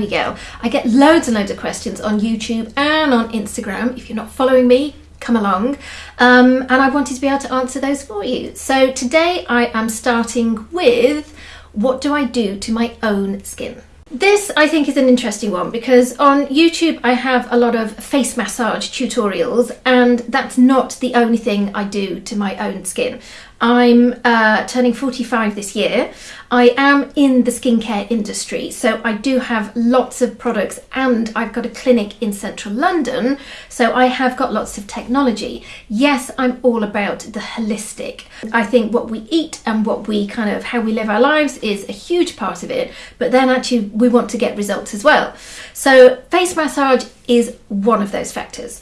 we go. I get loads and loads of questions on YouTube and on Instagram. If you're not following me, come along. Um, and I wanted to be able to answer those for you. So today I am starting with what do I do to my own skin? This I think is an interesting one because on YouTube I have a lot of face massage tutorials and that's not the only thing I do to my own skin. I'm uh, turning 45 this year. I am in the skincare industry, so I do have lots of products and I've got a clinic in central London, so I have got lots of technology. Yes, I'm all about the holistic. I think what we eat and what we kind of, how we live our lives is a huge part of it, but then actually we want to get results as well. So face massage is one of those factors.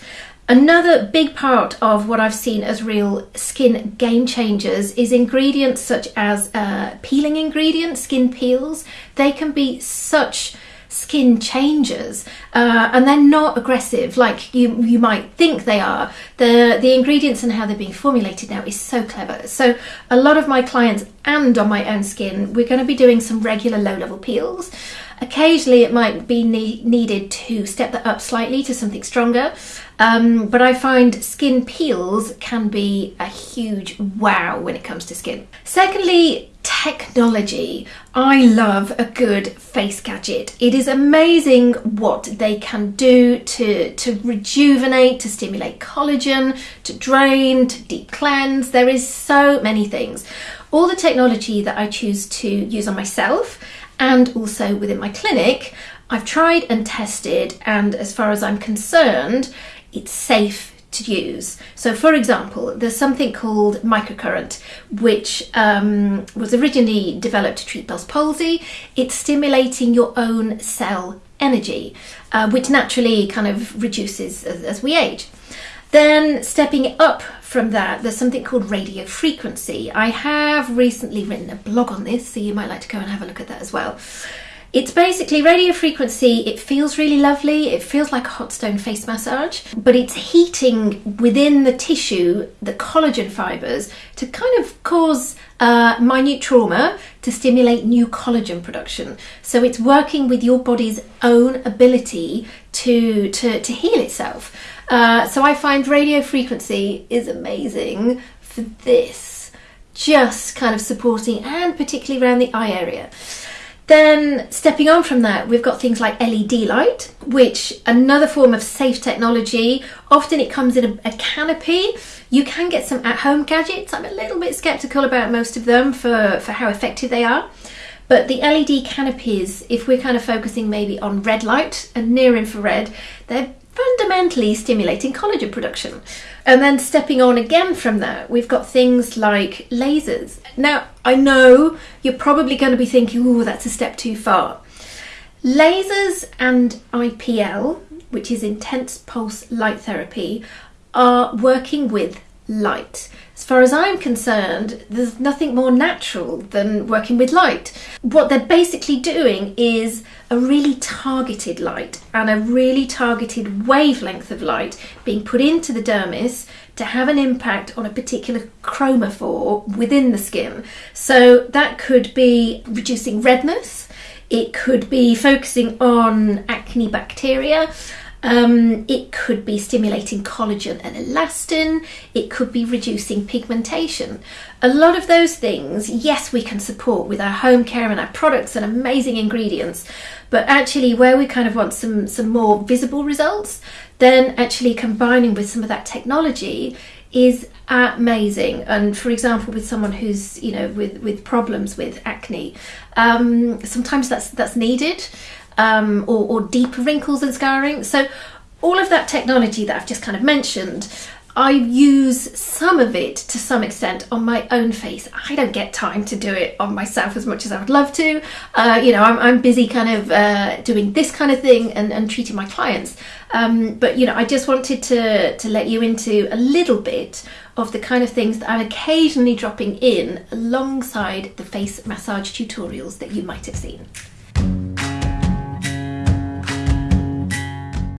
Another big part of what I've seen as real skin game changers is ingredients such as uh, peeling ingredients, skin peels. They can be such skin changers uh, and they're not aggressive like you you might think they are the the ingredients and how they're being formulated now is so clever so a lot of my clients and on my own skin we're going to be doing some regular low level peels Occasionally it might be ne needed to step that up slightly to something stronger, um, but I find skin peels can be a huge wow when it comes to skin. Secondly, technology. I love a good face gadget. It is amazing what they can do to, to rejuvenate, to stimulate collagen, to drain, to deep cleanse. There is so many things. All the technology that I choose to use on myself and also within my clinic, I've tried and tested, and as far as I'm concerned, it's safe to use. So, for example, there's something called microcurrent, which um, was originally developed to treat Bell's palsy. It's stimulating your own cell energy, uh, which naturally kind of reduces as, as we age. Then stepping up from that, there's something called radio frequency. I have recently written a blog on this, so you might like to go and have a look at that as well. It's basically radio frequency. It feels really lovely. It feels like a hot stone face massage, but it's heating within the tissue, the collagen fibers, to kind of cause uh, minute trauma to stimulate new collagen production. So it's working with your body's own ability to, to, to heal itself. Uh, so I find radio frequency is amazing for this, just kind of supporting and particularly around the eye area. Then stepping on from that, we've got things like LED light, which another form of safe technology. Often it comes in a, a, canopy. You can get some at-home gadgets. I'm a little bit skeptical about most of them for, for how effective they are. But the LED canopies, if we're kind of focusing maybe on red light and near infrared, they're fundamentally stimulating collagen production. Um, and then stepping on again from that, we've got things like lasers. Now, I know you're probably going to be thinking, oh, that's a step too far. Lasers and IPL, which is intense pulse light therapy, are working with light. As far as I'm concerned, there's nothing more natural than working with light. What they're basically doing is a really targeted light and a really targeted wavelength of light being put into the dermis to have an impact on a particular chromophore within the skin. So that could be reducing redness, it could be focusing on acne bacteria, um, it could be stimulating collagen and elastin. It could be reducing pigmentation. A lot of those things, yes, we can support with our home care and our products and amazing ingredients. But actually, where we kind of want some, some more visible results, then actually combining with some of that technology is amazing and for example with someone who's you know with with problems with acne um, sometimes that's that's needed um, or, or deeper wrinkles and scarring. So all of that technology that I've just kind of mentioned, I use some of it to some extent on my own face. I don't get time to do it on myself as much as I would love to. Uh, you know, I'm, I'm, busy kind of uh, doing this kind of thing and, and treating my clients. Um, but, you know, I just wanted to, to let you into a little bit of the kind of things that I'm occasionally dropping in alongside the face massage tutorials that you might have seen.